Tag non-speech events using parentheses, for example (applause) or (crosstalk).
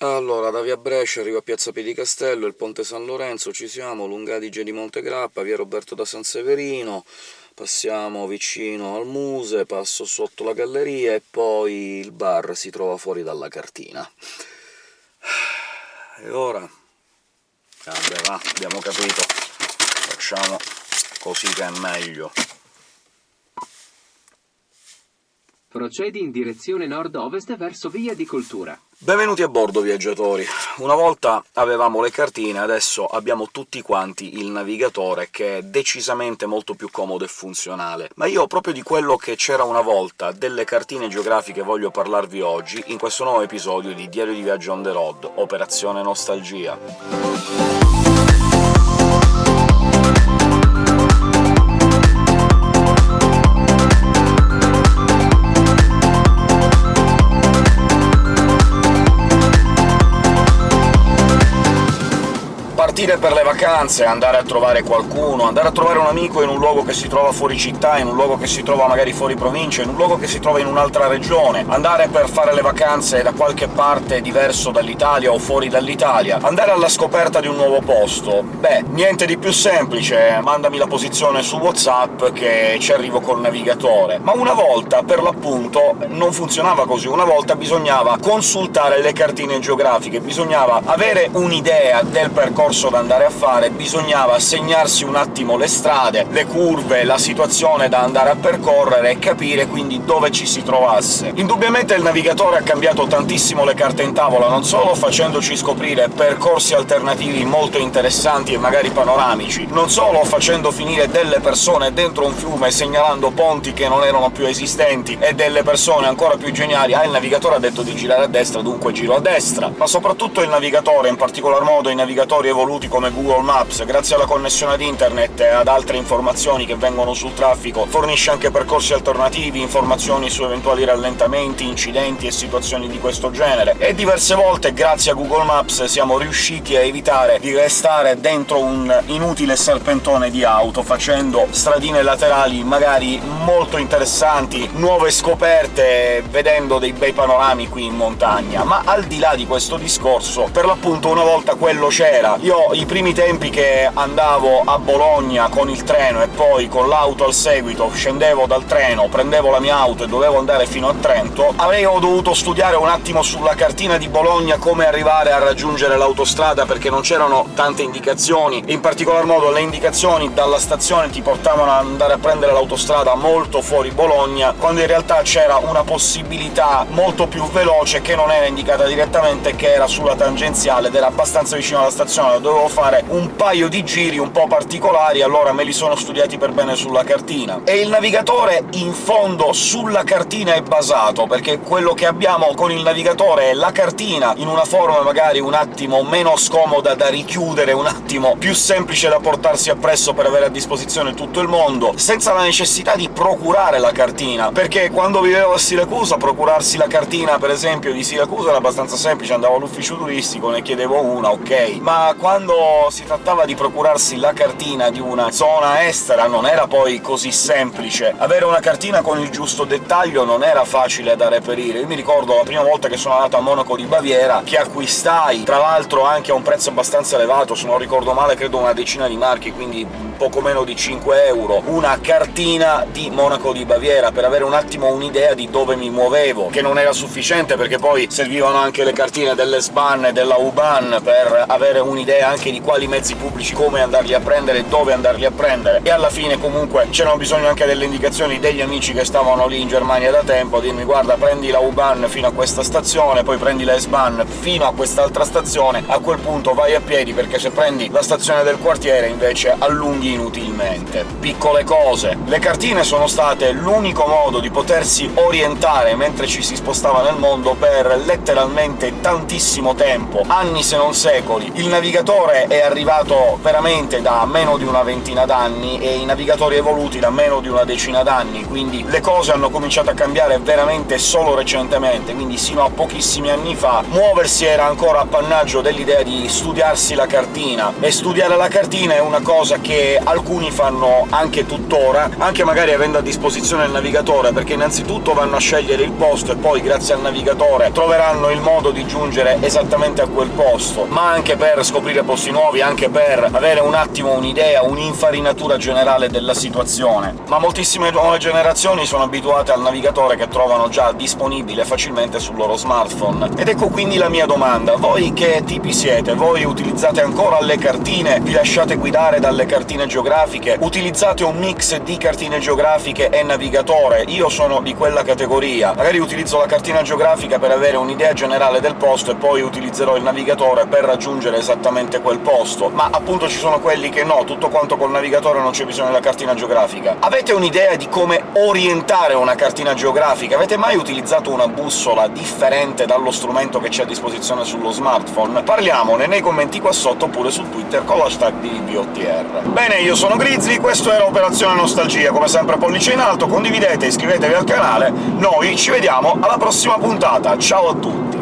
Allora, da via Brescia arrivo a piazza Piedicastello, il ponte San Lorenzo, ci siamo, Lungadige di Montegrappa, via Roberto da San Severino, passiamo vicino al Muse, passo sotto la galleria e poi il bar si trova fuori dalla cartina. (sighs) E ora... Vabbè, va, abbiamo capito. Facciamo così che è meglio. Procedi in direzione nord-ovest verso via di Cultura. Benvenuti a bordo, viaggiatori! Una volta avevamo le cartine, adesso abbiamo tutti quanti il navigatore, che è decisamente molto più comodo e funzionale. Ma io proprio di quello che c'era una volta, delle cartine geografiche, voglio parlarvi oggi, in questo nuovo episodio di Diario di Viaggio on the road, Operazione Nostalgia. Partire per le vacanze, andare a trovare qualcuno, andare a trovare un amico in un luogo che si trova fuori città, in un luogo che si trova magari fuori provincia, in un luogo che si trova in un'altra regione, andare per fare le vacanze da qualche parte diverso dall'Italia o fuori dall'Italia, andare alla scoperta di un nuovo posto... beh, niente di più semplice, mandami la posizione su WhatsApp che ci arrivo col navigatore. Ma una volta, per l'appunto, non funzionava così, una volta bisognava consultare le cartine geografiche, bisognava avere un'idea del percorso da andare a fare, bisognava segnarsi un attimo le strade, le curve, la situazione da andare a percorrere e capire quindi dove ci si trovasse. Indubbiamente il navigatore ha cambiato tantissimo le carte in tavola, non solo facendoci scoprire percorsi alternativi molto interessanti e magari panoramici, non solo facendo finire delle persone dentro un fiume segnalando ponti che non erano più esistenti, e delle persone ancora più geniali «Ah, il navigatore ha detto di girare a destra, dunque giro a destra», ma soprattutto il navigatore, in particolar modo i navigatori evoluti evoluti come Google Maps, grazie alla connessione ad internet e ad altre informazioni che vengono sul traffico, fornisce anche percorsi alternativi, informazioni su eventuali rallentamenti, incidenti e situazioni di questo genere, e diverse volte, grazie a Google Maps, siamo riusciti a evitare di restare dentro un inutile serpentone di auto, facendo stradine laterali magari molto interessanti, nuove scoperte, vedendo dei bei panorami qui in montagna. Ma al di là di questo discorso, per l'appunto una volta quello c'era. Io i primi tempi che andavo a Bologna con il treno e poi con l'auto al seguito scendevo dal treno, prendevo la mia auto e dovevo andare fino a Trento, avevo dovuto studiare un attimo sulla cartina di Bologna come arrivare a raggiungere l'autostrada, perché non c'erano tante indicazioni, in particolar modo le indicazioni dalla stazione ti portavano ad andare a prendere l'autostrada molto fuori Bologna, quando in realtà c'era una possibilità molto più veloce che non era indicata direttamente, che era sulla tangenziale ed era abbastanza vicino alla stazione, dovevo dovevo fare un paio di giri un po' particolari, allora me li sono studiati per bene sulla cartina. E il navigatore, in fondo, sulla cartina è basato, perché quello che abbiamo con il navigatore è la cartina, in una forma magari un attimo meno scomoda da richiudere, un attimo più semplice da portarsi appresso per avere a disposizione tutto il mondo, senza la necessità di procurare la cartina, perché quando vivevo a Siracusa procurarsi la cartina, per esempio, di Siracusa era abbastanza semplice, andavo all'ufficio turistico, ne chiedevo una, ok, ma quando quando si trattava di procurarsi la cartina di una zona estera non era poi così semplice. Avere una cartina con il giusto dettaglio non era facile da reperire. Io mi ricordo la prima volta che sono andato a Monaco di Baviera, che acquistai, tra l'altro anche a un prezzo abbastanza elevato, se non ricordo male credo una decina di marchi, quindi poco meno di 5 euro, una cartina di Monaco di Baviera, per avere un attimo un'idea di dove mi muovevo, che non era sufficiente perché poi servivano anche le cartine delle SBAN e della UBAN per avere un'idea anche di quali mezzi pubblici, come andarli a prendere e dove andarli a prendere, e alla fine comunque c'erano bisogno anche delle indicazioni degli amici che stavano lì in Germania da tempo, a dirmi «guarda, prendi la U-Bahn fino a questa stazione, poi prendi la S-Bahn fino a quest'altra stazione, a quel punto vai a piedi, perché se prendi la stazione del quartiere invece allunghi inutilmente». Piccole cose. Le cartine sono state l'unico modo di potersi orientare mentre ci si spostava nel mondo per letteralmente tantissimo tempo, anni se non secoli. Il navigatore è arrivato veramente da meno di una ventina d'anni e i navigatori evoluti da meno di una decina d'anni, quindi le cose hanno cominciato a cambiare veramente solo recentemente, quindi sino a pochissimi anni fa muoversi era ancora appannaggio dell'idea di studiarsi la cartina, e studiare la cartina è una cosa che alcuni fanno anche tuttora, anche magari avendo a disposizione il navigatore, perché innanzitutto vanno a scegliere il posto e poi, grazie al navigatore, troveranno il modo di giungere esattamente a quel posto, ma anche per scoprire posti nuovi, anche per avere un attimo un'idea, un'infarinatura generale della situazione. Ma moltissime nuove generazioni sono abituate al navigatore che trovano già disponibile facilmente sul loro smartphone. Ed ecco quindi la mia domanda. Voi che tipi siete? Voi utilizzate ancora le cartine? Vi lasciate guidare dalle cartine geografiche? Utilizzate un mix di cartine geografiche e navigatore? Io sono di quella categoria. Magari utilizzo la cartina geografica per avere un'idea generale del posto e poi utilizzerò il navigatore per raggiungere esattamente quel posto, ma appunto ci sono quelli che no, tutto quanto col navigatore non c'è bisogno della cartina geografica. Avete un'idea di come orientare una cartina geografica? Avete mai utilizzato una bussola differente dallo strumento che c'è a disposizione sullo smartphone? Parliamone nei commenti qua sotto oppure su Twitter con l'hashtag di BOTR. Bene, io sono Grizzly, questo era Operazione Nostalgia, come sempre pollice in alto, condividete, iscrivetevi al canale, noi ci vediamo alla prossima puntata, ciao a tutti!